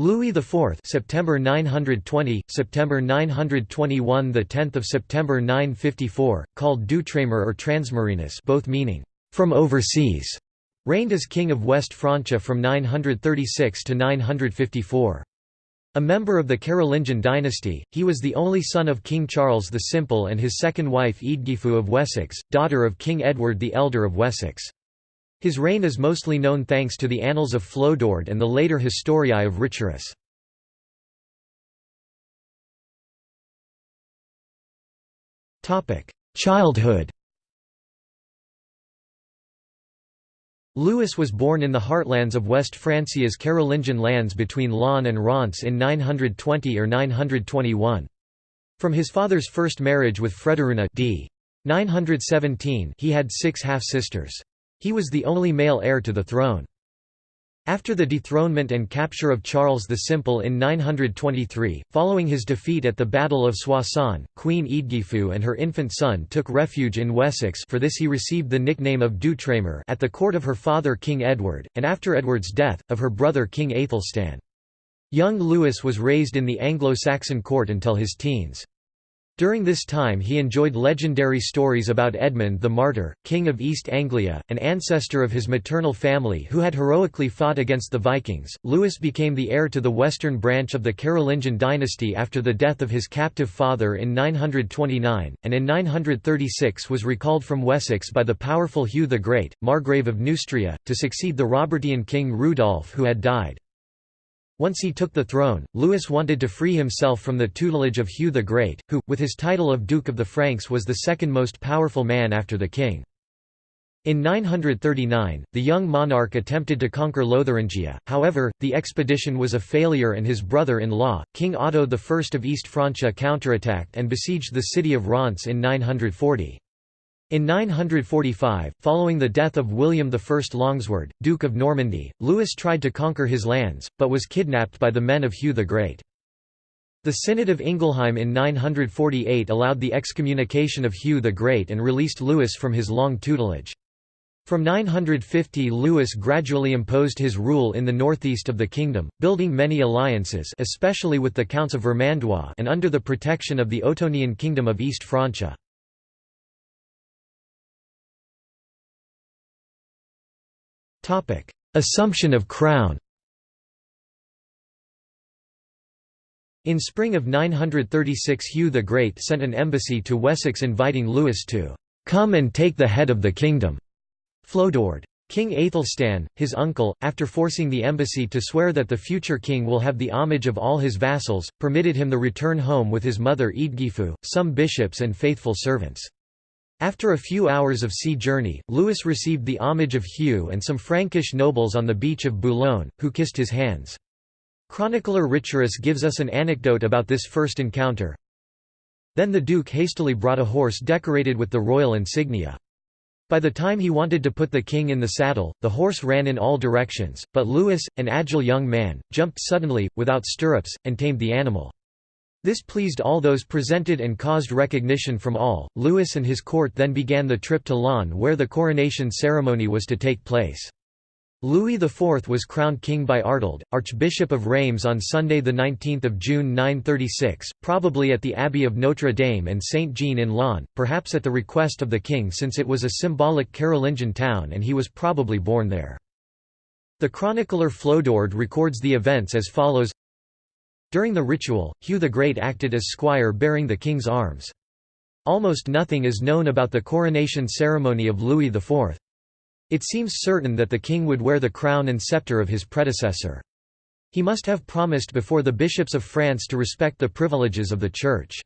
Louis IV September 920 September 921 the 10th of September 954 called Doutremer or Transmarinus both meaning from overseas reigned as king of West Francia from 936 to 954 a member of the Carolingian dynasty, he was the only son of King Charles the Simple and his second wife Eadgifu of Wessex, daughter of King Edward the Elder of Wessex. His reign is mostly known thanks to the Annals of Flodoard and the later Historiae of Richerus. Childhood Louis was born in the heartlands of West Francia's Carolingian lands between Laon and Reims in 920 or 921. From his father's first marriage with Frederuna d. 917 he had six half-sisters. He was the only male heir to the throne. After the dethronement and capture of Charles the Simple in 923, following his defeat at the Battle of Soissons, Queen Eadgifu and her infant son took refuge in Wessex for this he received the nickname of Doutremer at the court of her father King Edward, and after Edward's death, of her brother King Aethelstan. Young Louis was raised in the Anglo-Saxon court until his teens. During this time he enjoyed legendary stories about Edmund the Martyr, king of East Anglia, an ancestor of his maternal family who had heroically fought against the Vikings. Louis became the heir to the western branch of the Carolingian dynasty after the death of his captive father in 929, and in 936 was recalled from Wessex by the powerful Hugh the Great, Margrave of Neustria, to succeed the Robertian king Rudolf who had died. Once he took the throne, Louis wanted to free himself from the tutelage of Hugh the Great, who, with his title of Duke of the Franks was the second most powerful man after the king. In 939, the young monarch attempted to conquer Lotharingia, however, the expedition was a failure and his brother-in-law, King Otto I of East Francia counterattacked and besieged the city of Reims in 940. In 945, following the death of William I Longsword, Duke of Normandy, Louis tried to conquer his lands, but was kidnapped by the men of Hugh the Great. The Synod of Ingelheim in 948 allowed the excommunication of Hugh the Great and released Louis from his long tutelage. From 950 Louis gradually imposed his rule in the northeast of the kingdom, building many alliances especially with the Counts of Vermandois and under the protection of the Ottonian Kingdom of East Francia. Assumption of crown In spring of 936 Hugh the Great sent an embassy to Wessex inviting Louis to "'come and take the head of the kingdom' Flodoard. King Aethelstan, his uncle, after forcing the embassy to swear that the future king will have the homage of all his vassals, permitted him the return home with his mother Eadgifu, some bishops and faithful servants. After a few hours of sea journey, Louis received the homage of Hugh and some Frankish nobles on the beach of Boulogne, who kissed his hands. Chronicler Richerus gives us an anecdote about this first encounter. Then the duke hastily brought a horse decorated with the royal insignia. By the time he wanted to put the king in the saddle, the horse ran in all directions, but Louis, an agile young man, jumped suddenly, without stirrups, and tamed the animal. This pleased all those presented and caused recognition from all. Louis and his court then began the trip to Laon where the coronation ceremony was to take place. Louis IV was crowned king by Artald, Archbishop of Reims on Sunday 19 June 936, probably at the Abbey of Notre Dame and Saint-Jean in Laon, perhaps at the request of the king since it was a symbolic Carolingian town and he was probably born there. The chronicler Flodoard records the events as follows during the ritual, Hugh the Great acted as squire bearing the king's arms. Almost nothing is known about the coronation ceremony of Louis IV. It seems certain that the king would wear the crown and scepter of his predecessor. He must have promised before the bishops of France to respect the privileges of the Church.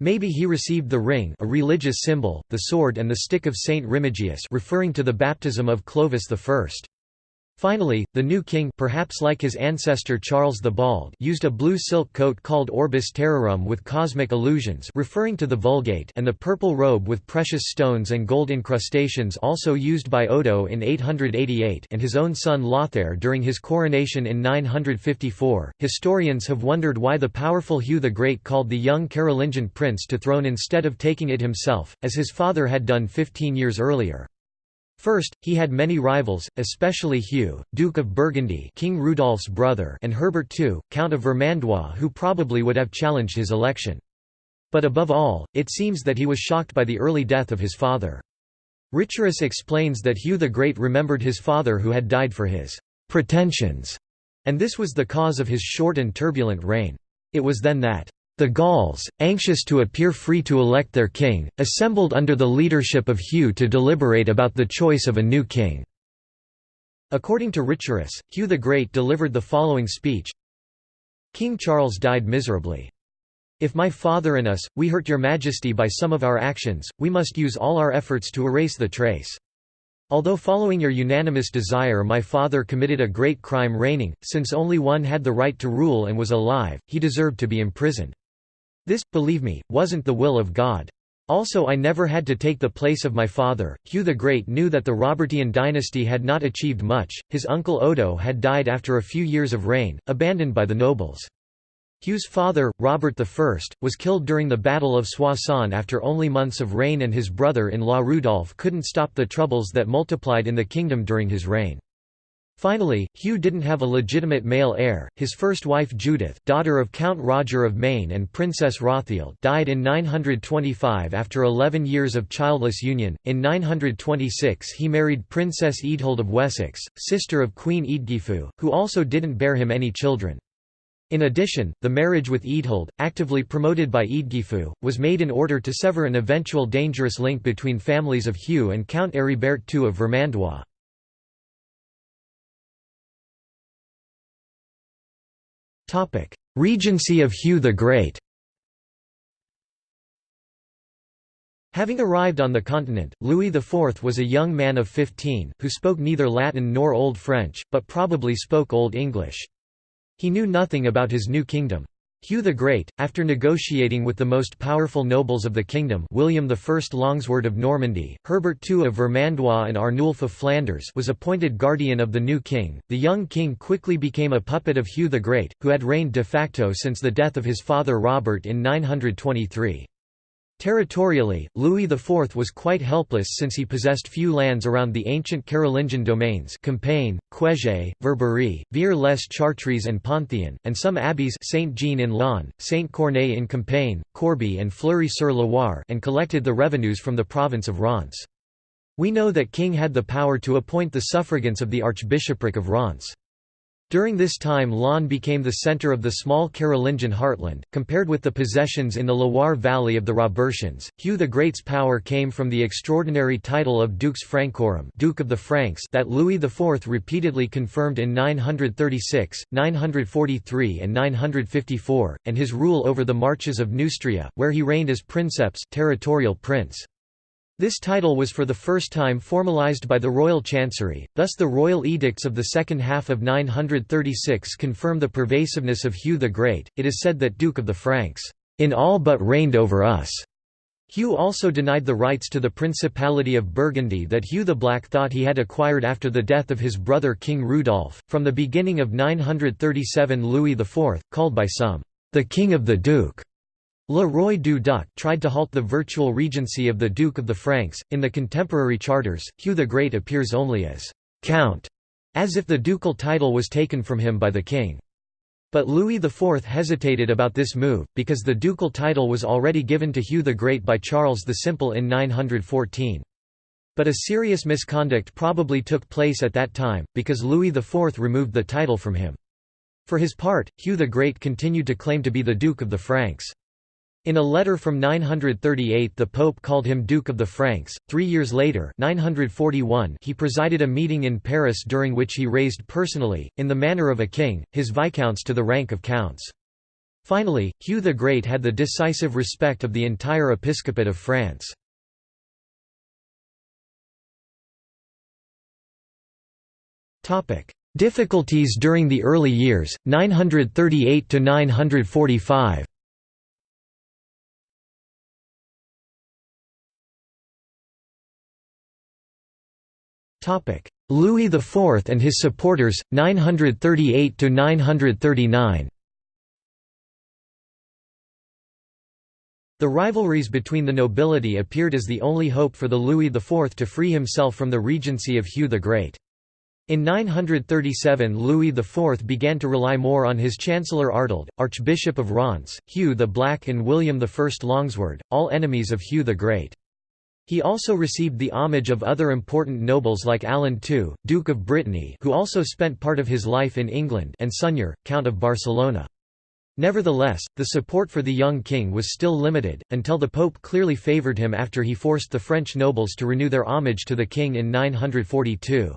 Maybe he received the ring a religious symbol, the sword and the stick of Saint Remigius referring to the baptism of Clovis I. Finally, the new king perhaps like his ancestor Charles the Bald used a blue silk coat called Orbis Terrarum with cosmic illusions referring to the Vulgate and the purple robe with precious stones and gold incrustations also used by Odo in 888 and his own son Lothair during his coronation in 954. Historians have wondered why the powerful Hugh the Great called the young Carolingian prince to throne instead of taking it himself, as his father had done 15 years earlier. First, he had many rivals, especially Hugh, Duke of Burgundy King Rudolph's brother and Herbert II, Count of Vermandois who probably would have challenged his election. But above all, it seems that he was shocked by the early death of his father. Richerus explains that Hugh the Great remembered his father who had died for his pretensions, and this was the cause of his short and turbulent reign. It was then that the Gauls, anxious to appear free to elect their king, assembled under the leadership of Hugh to deliberate about the choice of a new king. According to Richerus, Hugh the Great delivered the following speech King Charles died miserably. If my father and us, we hurt your majesty by some of our actions, we must use all our efforts to erase the trace. Although following your unanimous desire my father committed a great crime reigning, since only one had the right to rule and was alive, he deserved to be imprisoned. This, believe me, wasn't the will of God. Also I never had to take the place of my father. Hugh the Great knew that the Robertian dynasty had not achieved much, his uncle Odo had died after a few years of reign, abandoned by the nobles. Hugh's father, Robert I, was killed during the Battle of Soissons after only months of reign and his brother-in-law Rudolf couldn't stop the troubles that multiplied in the kingdom during his reign. Finally, Hugh didn't have a legitimate male heir. His first wife Judith, daughter of Count Roger of Maine and Princess Rothild, died in 925 after 11 years of childless union. In 926 he married Princess Eadhild of Wessex, sister of Queen Eadgifu, who also didn't bear him any children. In addition, the marriage with Eadhild, actively promoted by Eadgifu, was made in order to sever an eventual dangerous link between families of Hugh and Count Heribert II of Vermandois. Regency of Hugh the Great Having arrived on the continent, Louis IV was a young man of 15, who spoke neither Latin nor Old French, but probably spoke Old English. He knew nothing about his new kingdom. Hugh the Great, after negotiating with the most powerful nobles of the kingdom William I Longsword of Normandy, Herbert II of Vermandois and Arnulf of Flanders was appointed guardian of the new king. The young king quickly became a puppet of Hugh the Great, who had reigned de facto since the death of his father Robert in 923. Territorially, Louis IV was quite helpless since he possessed few lands around the ancient Carolingian domains Compiègne, Cuege, Verberie, Vire-les-Chartres and Ponthion, and some abbeys Saint-Jean-in-Laon, Saint-Corneille in Compiègne, Corbie and Fleury-sur-Loire and collected the revenues from the province of Reims. We know that king had the power to appoint the suffragans of the archbishopric of Reims. During this time Laon became the centre of the small Carolingian heartland, compared with the possessions in the Loire valley of the Robertians. Hugh the Great's power came from the extraordinary title of Dux Francorum Duke of the Franks that Louis IV repeatedly confirmed in 936, 943 and 954, and his rule over the marches of Neustria, where he reigned as princeps territorial prince. This title was for the first time formalized by the royal chancery, thus the royal edicts of the second half of 936 confirm the pervasiveness of Hugh the Great. It is said that Duke of the Franks, in all but reigned over us. Hugh also denied the rights to the Principality of Burgundy that Hugh the Black thought he had acquired after the death of his brother King Rudolph. From the beginning of 937, Louis IV, called by some the King of the Duke, Le Roi du Duc tried to halt the virtual regency of the Duke of the Franks. In the contemporary charters, Hugh the Great appears only as Count, as if the ducal title was taken from him by the king. But Louis IV hesitated about this move, because the ducal title was already given to Hugh the Great by Charles the Simple in 914. But a serious misconduct probably took place at that time, because Louis IV removed the title from him. For his part, Hugh the Great continued to claim to be the Duke of the Franks. In a letter from 938 the Pope called him Duke of the Franks. Three years later 941 he presided a meeting in Paris during which he raised personally, in the manner of a king, his viscounts to the rank of counts. Finally, Hugh the Great had the decisive respect of the entire episcopate of France. Difficulties during the early years, 938–945 Louis IV and his supporters, 938–939 The rivalries between the nobility appeared as the only hope for the Louis IV to free himself from the regency of Hugh the Great. In 937 Louis IV began to rely more on his chancellor Ardold, Archbishop of Reims, Hugh the Black and William I Longsword, all enemies of Hugh the Great. He also received the homage of other important nobles like Alan II, Duke of Brittany who also spent part of his life in England and Sunyer, Count of Barcelona. Nevertheless, the support for the young king was still limited, until the Pope clearly favoured him after he forced the French nobles to renew their homage to the king in 942.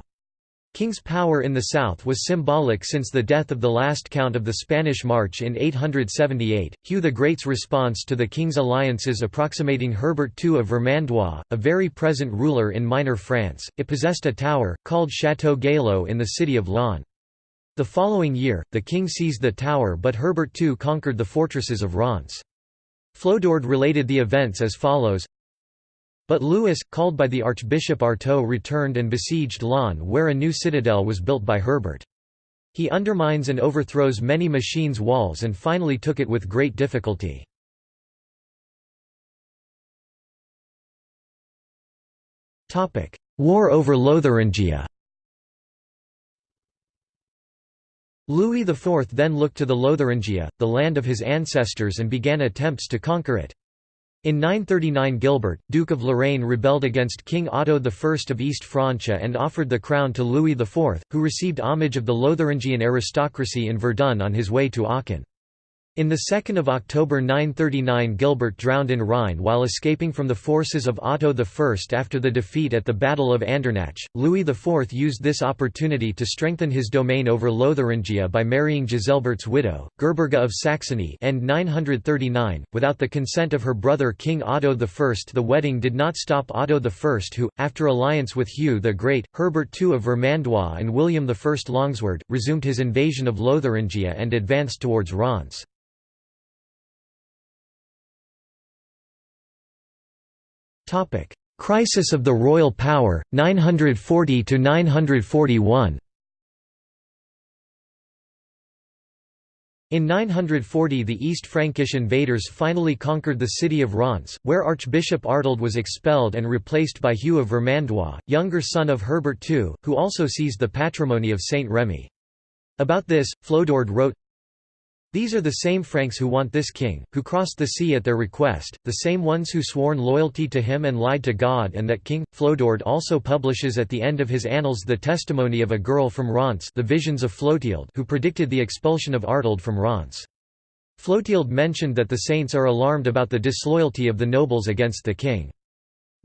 King's power in the south was symbolic since the death of the last count of the Spanish March in 878. Hugh the Great's response to the king's alliances approximating Herbert II of Vermandois, a very present ruler in Minor France, it possessed a tower, called Château Gaillot in the city of Laon. The following year, the king seized the tower but Herbert II conquered the fortresses of Reims. Flodoard related the events as follows but Louis, called by the Archbishop Artaud returned and besieged Laon where a new citadel was built by Herbert. He undermines and overthrows many machines' walls and finally took it with great difficulty. War over Lotharingia Louis IV then looked to the Lotharingia, the land of his ancestors and began attempts to conquer it. In 939 Gilbert, Duke of Lorraine rebelled against King Otto I of East Francia and offered the crown to Louis IV, who received homage of the Lotharingian aristocracy in Verdun on his way to Aachen. In the 2nd of October 939 Gilbert drowned in Rhine while escaping from the forces of Otto I after the defeat at the Battle of Andernach. Louis IV used this opportunity to strengthen his domain over Lotharingia by marrying Giselbert's widow, Gerberga of Saxony and 939, without the consent of her brother King Otto I. The wedding did not stop Otto I who, after alliance with Hugh the Great, Herbert II of Vermandois and William I Longsword, resumed his invasion of Lotharingia and advanced towards Reims. Crisis of the royal power, 940 to 941. In 940 the East Frankish invaders finally conquered the city of Reims, where Archbishop Ardold was expelled and replaced by Hugh of Vermandois, younger son of Herbert II, who also seized the patrimony of Saint Remy. About this, Flodoard wrote, these are the same Franks who want this king, who crossed the sea at their request, the same ones who sworn loyalty to him and lied to God and that king. Flodoard also publishes at the end of his annals the testimony of a girl from Reims the visions of Flotilde who predicted the expulsion of Artold from Reims. Flotilde mentioned that the saints are alarmed about the disloyalty of the nobles against the king.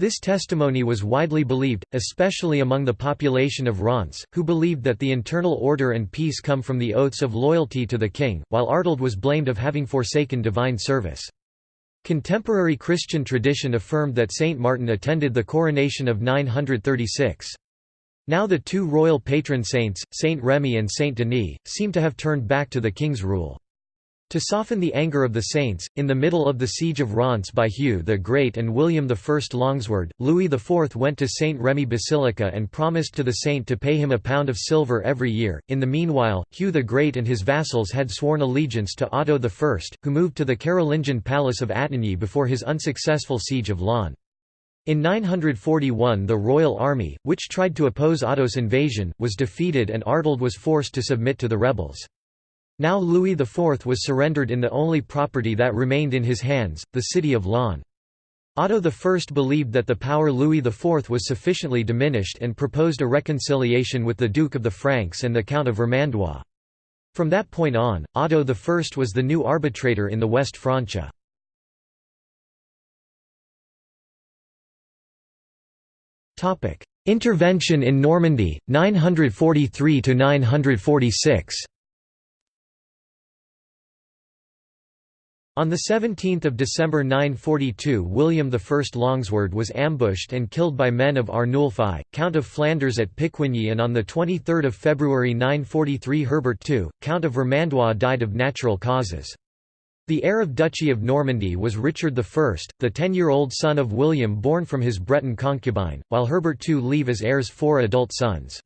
This testimony was widely believed, especially among the population of Reims, who believed that the internal order and peace come from the oaths of loyalty to the king, while Ardold was blamed of having forsaken divine service. Contemporary Christian tradition affirmed that Saint Martin attended the coronation of 936. Now the two royal patron saints, Saint Remy and Saint Denis, seem to have turned back to the king's rule. To soften the anger of the saints, in the middle of the siege of Reims by Hugh the Great and William I Longsword, Louis IV went to St. Remy Basilica and promised to the saint to pay him a pound of silver every year. In the meanwhile, Hugh the Great and his vassals had sworn allegiance to Otto I, who moved to the Carolingian palace of Attigny before his unsuccessful siege of Laon. In 941 the royal army, which tried to oppose Otto's invasion, was defeated and Ardold was forced to submit to the rebels. Now Louis IV was surrendered in the only property that remained in his hands, the city of Laon. Otto I believed that the power Louis IV was sufficiently diminished and proposed a reconciliation with the Duke of the Franks and the Count of Vermandois. From that point on, Otto I was the new arbitrator in the West Francia. Intervention in Normandy, 943–946 On 17 December 942 William I Longsword was ambushed and killed by men of Arnulphi, Count of Flanders at Picquigny and on 23 February 943 Herbert II, Count of Vermandois died of natural causes. The heir of Duchy of Normandy was Richard I, the ten-year-old son of William born from his Breton concubine, while Herbert II leave as heirs four adult sons.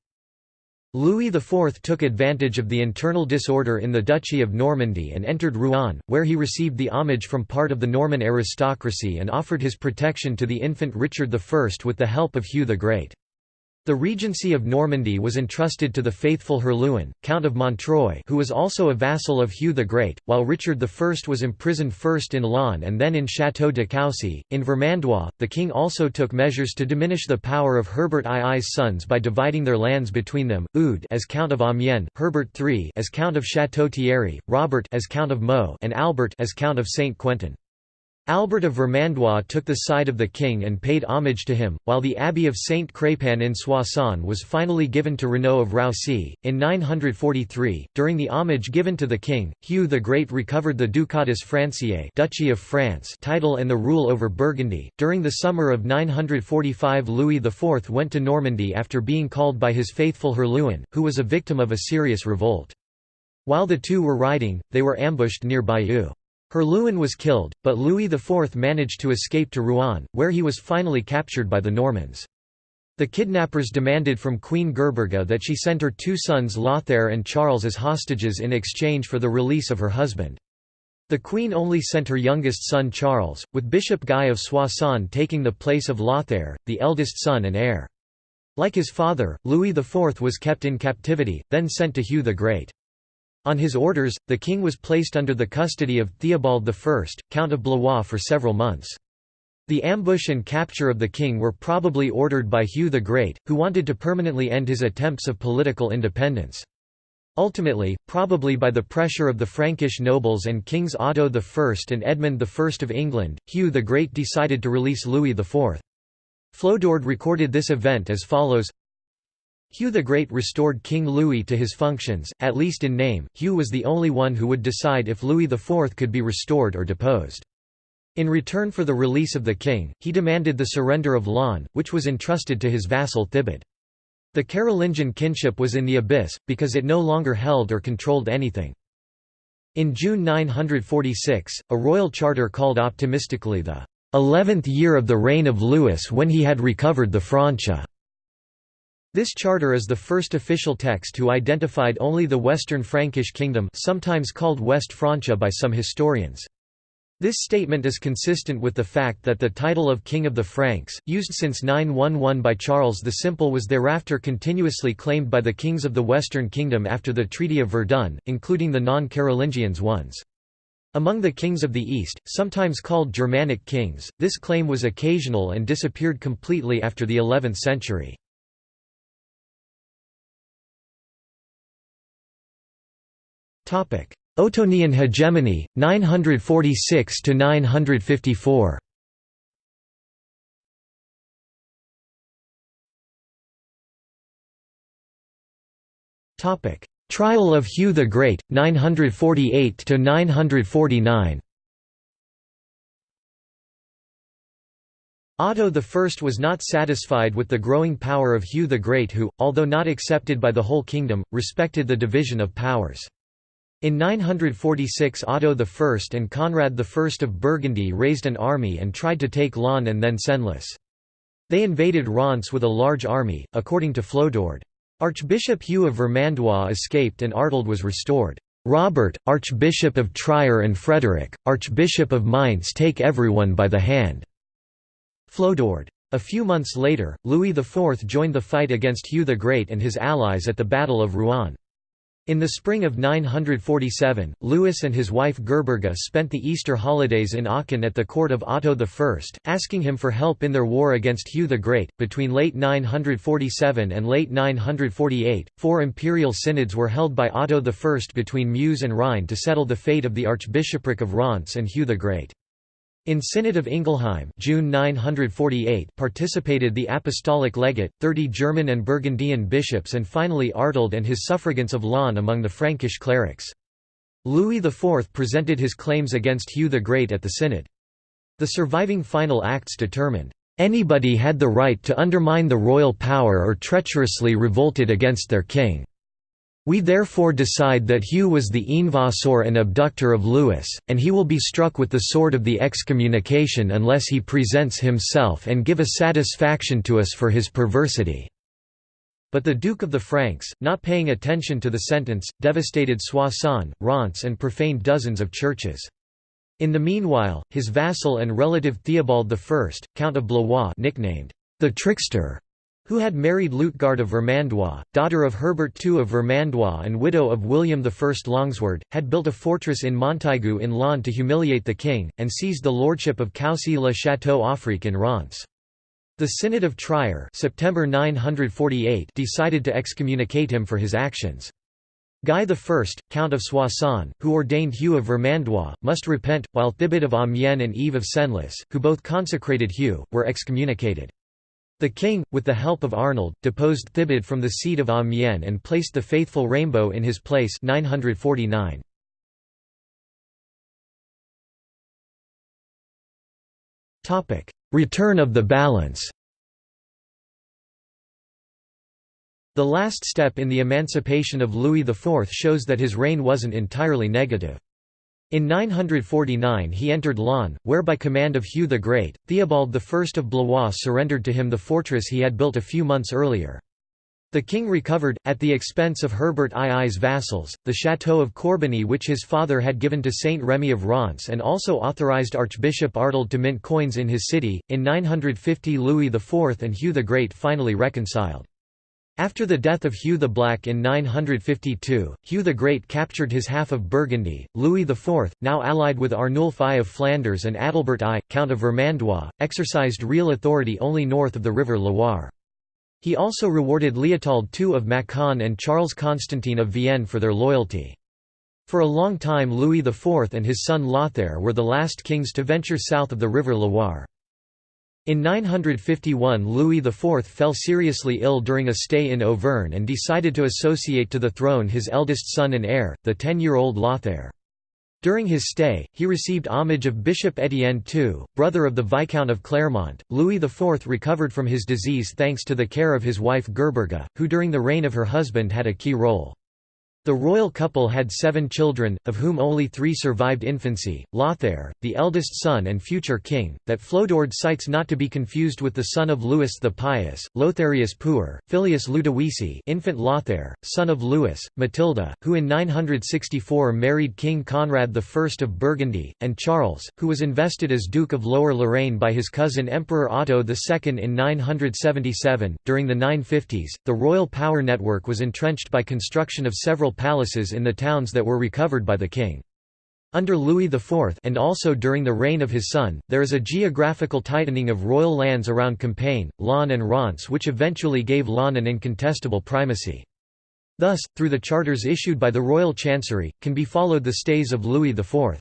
Louis IV took advantage of the internal disorder in the Duchy of Normandy and entered Rouen, where he received the homage from part of the Norman aristocracy and offered his protection to the infant Richard I with the help of Hugh the Great. The regency of Normandy was entrusted to the faithful Herluin, Count of Montreuil who was also a vassal of Hugh the Great, while Richard I was imprisoned first in Laon and then in Château de Coucy. In Vermandois, the king also took measures to diminish the power of Herbert II's sons by dividing their lands between them, Eudes as Count of Amiens, Herbert III as Count of Château-Thierry, Robert as Count of Meaux and Albert as Count of Saint-Quentin. Albert of Vermandois took the side of the king and paid homage to him, while the abbey of Saint Crépin in Soissons was finally given to Renaud of Roucy. In 943, during the homage given to the king, Hugh the Great recovered the Ducatus Franciae Duchy of France title and the rule over Burgundy. During the summer of 945 Louis IV went to Normandy after being called by his faithful Herluin, who was a victim of a serious revolt. While the two were riding, they were ambushed near Bayeux. Herluin was killed, but Louis IV managed to escape to Rouen, where he was finally captured by the Normans. The kidnappers demanded from Queen Gerberga that she send her two sons Lothair and Charles as hostages in exchange for the release of her husband. The queen only sent her youngest son Charles, with Bishop Guy of Soissons taking the place of Lothair, the eldest son and heir. Like his father, Louis IV was kept in captivity, then sent to Hugh the Great. On his orders, the king was placed under the custody of Theobald I, Count of Blois for several months. The ambush and capture of the king were probably ordered by Hugh the Great, who wanted to permanently end his attempts of political independence. Ultimately, probably by the pressure of the Frankish nobles and kings Otto I and Edmund I of England, Hugh the Great decided to release Louis IV. Flodoard recorded this event as follows Hugh the Great restored King Louis to his functions, at least in name. Hugh was the only one who would decide if Louis IV could be restored or deposed. In return for the release of the king, he demanded the surrender of Laon, which was entrusted to his vassal Thibaud. The Carolingian kinship was in the abyss, because it no longer held or controlled anything. In June 946, a royal charter called optimistically the eleventh year of the reign of Louis when he had recovered the Francia this charter is the first official text who identified only the Western Frankish kingdom sometimes called West Francia by some historians. This statement is consistent with the fact that the title of King of the Franks, used since 911 by Charles the Simple was thereafter continuously claimed by the kings of the Western Kingdom after the Treaty of Verdun, including the non-Carolingians ones. Among the kings of the East, sometimes called Germanic kings, this claim was occasional and disappeared completely after the 11th century. Ottonian hegemony 946 to 954 Topic. Trial of Hugh the Great 948 to 949 Otto I was not satisfied with the growing power of Hugh the Great who, although not accepted by the whole kingdom, respected the division of powers. In 946 Otto I and Conrad I of Burgundy raised an army and tried to take Laon and then Senlis. They invaded Reims with a large army, according to Flodoard. Archbishop Hugh of Vermandois escaped and Artold was restored. Robert, Archbishop of Trier and Frederick, Archbishop of Mainz take everyone by the hand." Flodoard. A few months later, Louis IV joined the fight against Hugh the Great and his allies at the Battle of Rouen. In the spring of 947, Louis and his wife Gerberga spent the Easter holidays in Aachen at the court of Otto I, asking him for help in their war against Hugh the Great. Between late 947 and late 948, four imperial synods were held by Otto I between Meuse and Rhine to settle the fate of the Archbishopric of Reims and Hugh the Great. In Synod of Ingelheim June 948 participated the Apostolic Legate, 30 German and Burgundian bishops and finally Artold and his suffragants of Laon among the Frankish clerics. Louis IV presented his claims against Hugh the Great at the Synod. The surviving final acts determined, "...anybody had the right to undermine the royal power or treacherously revolted against their king." We therefore decide that Hugh was the invasor and abductor of Louis, and he will be struck with the sword of the excommunication unless he presents himself and give a satisfaction to us for his perversity." But the Duke of the Franks, not paying attention to the sentence, devastated Soissons, Reims and profaned dozens of churches. In the meanwhile, his vassal and relative Theobald I, Count of Blois nicknamed the Trickster, who had married Luitgard of Vermandois, daughter of Herbert II of Vermandois and widow of William I Longsword, had built a fortress in Montaigu in Laon to humiliate the king, and seized the lordship of Coucy-le-Château-Auffrique in Reims. The Synod of Trier September 948 decided to excommunicate him for his actions. Guy I, Count of Soissons, who ordained Hugh of Vermandois, must repent, while Thibaut of Amiens and Yves of Senlis, who both consecrated Hugh, were excommunicated. The king, with the help of Arnold, deposed Thibaut from the seat of Amiens and placed the faithful Rainbow in his place 949. Return of the balance The last step in the emancipation of Louis IV shows that his reign wasn't entirely negative. In 949 he entered Laon, where by command of Hugh the Great, Theobald I of Blois surrendered to him the fortress he had built a few months earlier. The king recovered, at the expense of Herbert II's vassals, the château of Corbeny which his father had given to Saint Remy of Reims and also authorized Archbishop Artald to mint coins in his city. In 950 Louis IV and Hugh the Great finally reconciled. After the death of Hugh the Black in 952, Hugh the Great captured his half of Burgundy. Louis IV, now allied with Arnulf I of Flanders and Adalbert I, Count of Vermandois, exercised real authority only north of the river Loire. He also rewarded Leopold II of Macon and Charles Constantine of Vienne for their loyalty. For a long time Louis IV and his son Lothair were the last kings to venture south of the river Loire. In 951 Louis IV fell seriously ill during a stay in Auvergne and decided to associate to the throne his eldest son and heir, the ten-year-old Lothair. During his stay, he received homage of Bishop Étienne II, brother of the Viscount of Clermont. Louis IV recovered from his disease thanks to the care of his wife Gerberga, who during the reign of her husband had a key role. The royal couple had seven children, of whom only three survived infancy, Lothair, the eldest son and future king, that Flodoard cites not to be confused with the son of Louis the Pious, Lotharius Puer, Filius Ludovisi infant Lothair, son of Louis, Matilda, who in 964 married King Conrad I of Burgundy, and Charles, who was invested as Duke of Lower Lorraine by his cousin Emperor Otto II in 977. During the 950s, the royal power network was entrenched by construction of several palaces in the towns that were recovered by the king. Under Louis IV and also during the reign of his son, there is a geographical tightening of royal lands around Compiègne, Laon and Reims which eventually gave Laon an incontestable primacy. Thus, through the charters issued by the royal chancery, can be followed the stays of Louis IV.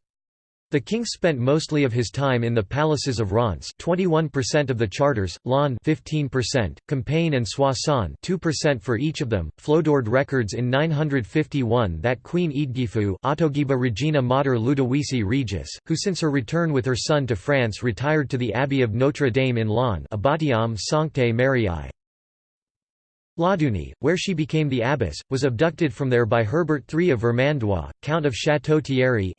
The king spent mostly of his time in the palaces of Reims 21% of the charters, Laon 15%, Compiègne and Soissons 2% for each of them. Flodoard records in 951 that Queen Eadgifu Ottogeba Regina Mater Ludovisi Regis, who since her return with her son to France retired to the Abbey of Notre Dame in Laon Abbatiam Sanctae Mariae. Lauduni, where she became the abbess, was abducted from there by Herbert III of Vermandois, Count of Château-Thierry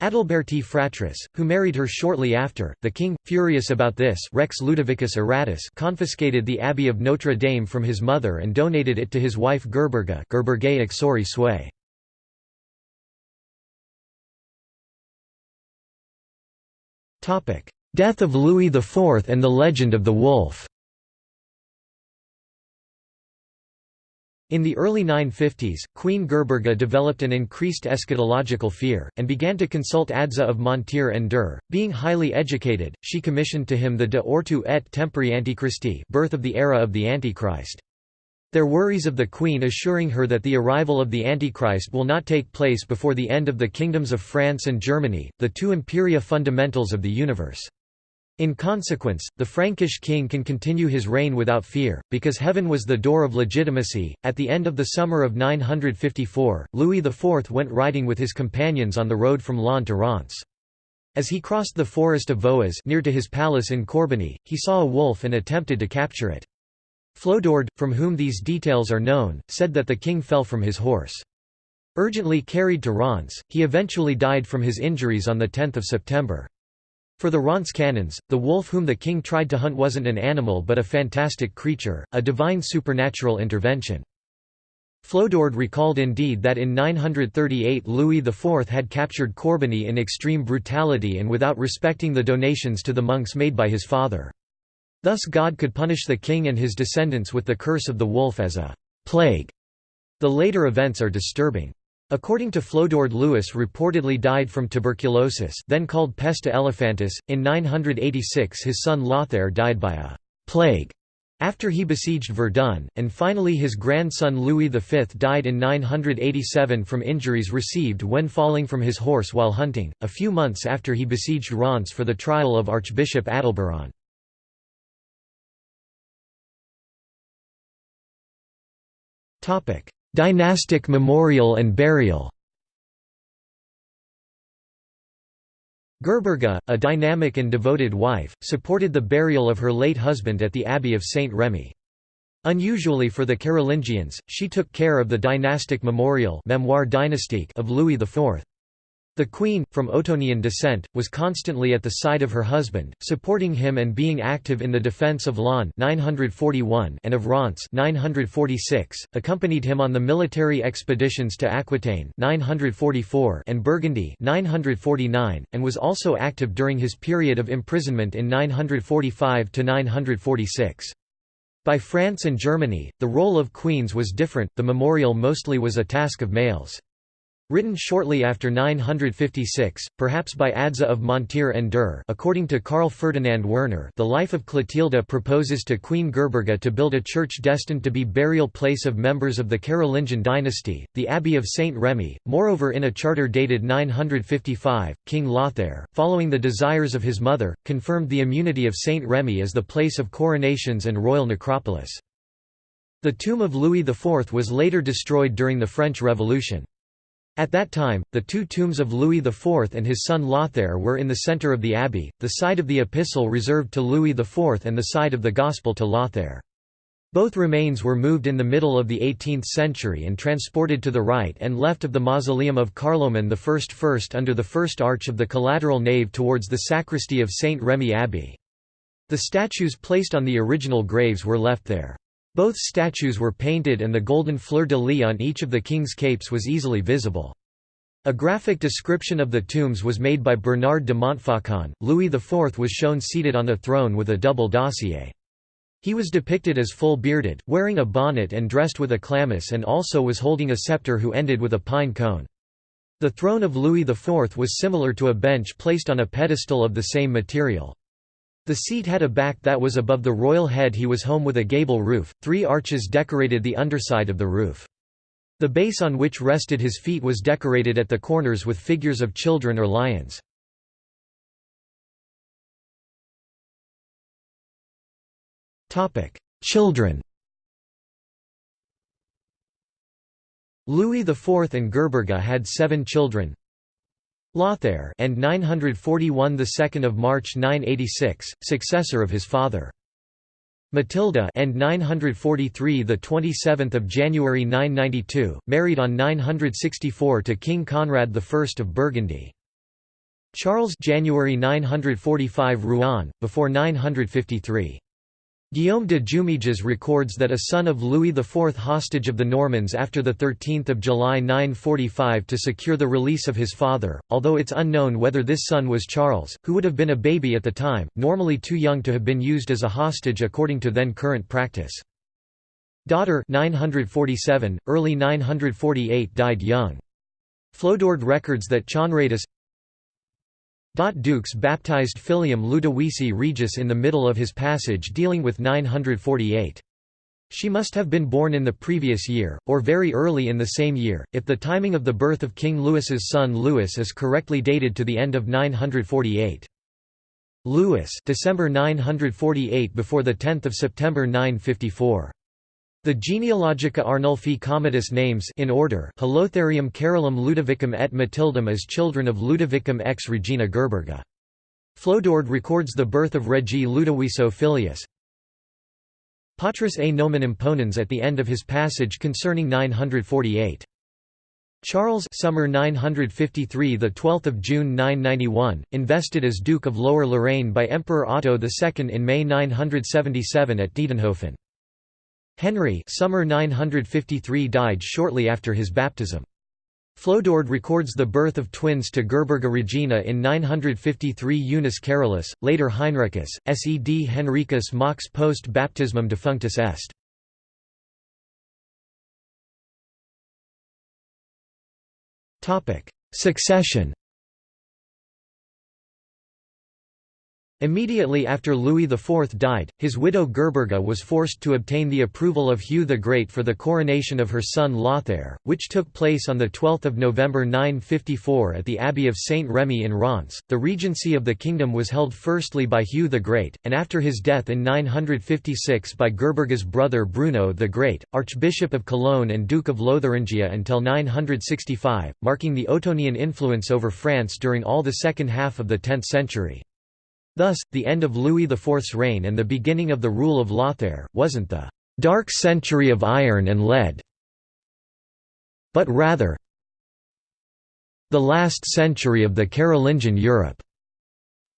Adalberti Fratris, who married her shortly after, the king, furious about this Rex Ludovicus Aratus confiscated the abbey of Notre Dame from his mother and donated it to his wife Gerberga Gerbergae Ixori Sway. Death of Louis IV and the legend of the wolf In the early 950s, Queen Gerberga developed an increased eschatological fear, and began to consult Adza of Montier-en-Der. Being highly educated, she commissioned to him the De Ortu et Tempori Antichristi birth of the era of the Antichrist. Their worries of the queen assuring her that the arrival of the Antichrist will not take place before the end of the kingdoms of France and Germany, the two imperia fundamentals of the universe. In consequence, the Frankish king can continue his reign without fear, because heaven was the door of legitimacy. At the end of the summer of 954, Louis IV went riding with his companions on the road from Laon to Reims. As he crossed the forest of Vouas near to his palace in Corbeny, he saw a wolf and attempted to capture it. Flodoard, from whom these details are known, said that the king fell from his horse. Urgently carried to Reims, he eventually died from his injuries on 10 September. For the Reims canons, the wolf whom the king tried to hunt wasn't an animal but a fantastic creature, a divine supernatural intervention. Flodoard recalled indeed that in 938 Louis IV had captured Corbeny in extreme brutality and without respecting the donations to the monks made by his father. Thus God could punish the king and his descendants with the curse of the wolf as a plague. The later events are disturbing. According to Flodoard Louis reportedly died from tuberculosis then called pesta elephantis. In 986 his son Lothair died by a «plague» after he besieged Verdun, and finally his grandson Louis V died in 987 from injuries received when falling from his horse while hunting, a few months after he besieged Reims for the trial of Archbishop Adalberon. Dynastic memorial and burial Gerberga, a dynamic and devoted wife, supported the burial of her late husband at the Abbey of Saint Remy. Unusually for the Carolingians, she took care of the dynastic memorial dynastique of Louis IV. The queen, from Ottonian descent, was constantly at the side of her husband, supporting him and being active in the defence of Laon 941 and of Reims 946, accompanied him on the military expeditions to Aquitaine 944 and Burgundy 949, and was also active during his period of imprisonment in 945–946. By France and Germany, the role of queens was different, the memorial mostly was a task of males. Written shortly after 956, perhaps by Adza of Montier-en-Der according to Karl Ferdinand Werner the life of Clotilda proposes to Queen Gerberga to build a church destined to be burial place of members of the Carolingian dynasty, the Abbey of Saint Remy. Moreover in a charter dated 955, King Lothair, following the desires of his mother, confirmed the immunity of Saint Remy as the place of coronations and royal necropolis. The tomb of Louis IV was later destroyed during the French Revolution. At that time, the two tombs of Louis IV and his son Lothair were in the centre of the abbey, the side of the epistle reserved to Louis IV and the side of the Gospel to Lothair. Both remains were moved in the middle of the 18th century and transported to the right and left of the mausoleum of Carloman I first under the first arch of the collateral nave towards the sacristy of St. Remy Abbey. The statues placed on the original graves were left there. Both statues were painted and the golden fleur-de-lis on each of the king's capes was easily visible. A graphic description of the tombs was made by Bernard de Montfaucon. Louis IV was shown seated on a throne with a double dossier. He was depicted as full-bearded, wearing a bonnet and dressed with a chlamys and also was holding a scepter who ended with a pine cone. The throne of Louis IV was similar to a bench placed on a pedestal of the same material. The seat had a back that was above the royal head he was home with a gable roof, three arches decorated the underside of the roof. The base on which rested his feet was decorated at the corners with figures of children or lions. Children Louis IV and Gerberga had seven children Lothair and 941 the 2nd of March 986 successor of his father. Matilda and 943 the 27th of January 992 married on 964 to King Conrad I of Burgundy. Charles January 945 Rouen before 953 Guillaume de Jumièges records that a son of Louis IV hostage of the Normans after 13 July 945 to secure the release of his father, although it's unknown whether this son was Charles, who would have been a baby at the time, normally too young to have been used as a hostage according to then current practice. Daughter 947, early 948 died young. Flodoard records that Chonradus Dukes baptized filium Ludovisi Regis in the middle of his passage dealing with 948. She must have been born in the previous year, or very early in the same year, if the timing of the birth of King Louis's son Louis is correctly dated to the end of 948. Louis December 948 before 10 September 954. The Genealogica Arnulfi Commodus names in order Holotharium Carolum Ludovicum et Matildum as children of Ludovicum ex Regina Gerberga. Flodoard records the birth of Regi Ludoviso Filius. Patris a nomen imponens at the end of his passage concerning 948. Charles summer 953 the 12th of June 991 invested as Duke of Lower Lorraine by Emperor Otto II in May 977 at Diedenhofen Henry summer 953 died shortly after his baptism Flodoard records the birth of twins to Gerberga Regina in 953 Unus Carolus, later Heinricus, sed Henricus mox post baptismum defunctus est. Succession Immediately after Louis IV died, his widow Gerberga was forced to obtain the approval of Hugh the Great for the coronation of her son Lothair, which took place on 12 November 954 at the Abbey of Saint Remy in Reims. The regency of the kingdom was held firstly by Hugh the Great, and after his death in 956 by Gerberga's brother Bruno the Great, Archbishop of Cologne and Duke of Lotharingia until 965, marking the Ottonian influence over France during all the second half of the 10th century. Thus, the end of Louis IV's reign and the beginning of the rule of Lothair, wasn't the «dark century of iron and lead», but rather the last century of the Carolingian Europe.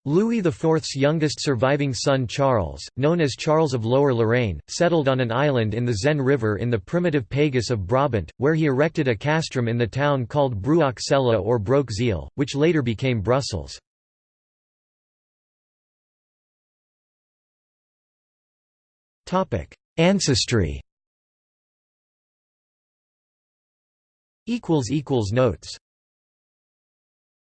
Louis IV's youngest surviving son Charles, known as Charles of Lower Lorraine, settled on an island in the Zenne River in the primitive Pagus of Brabant, where he erected a castrum in the town called Bruock or Broke which later became Brussels. Ancestry. Notes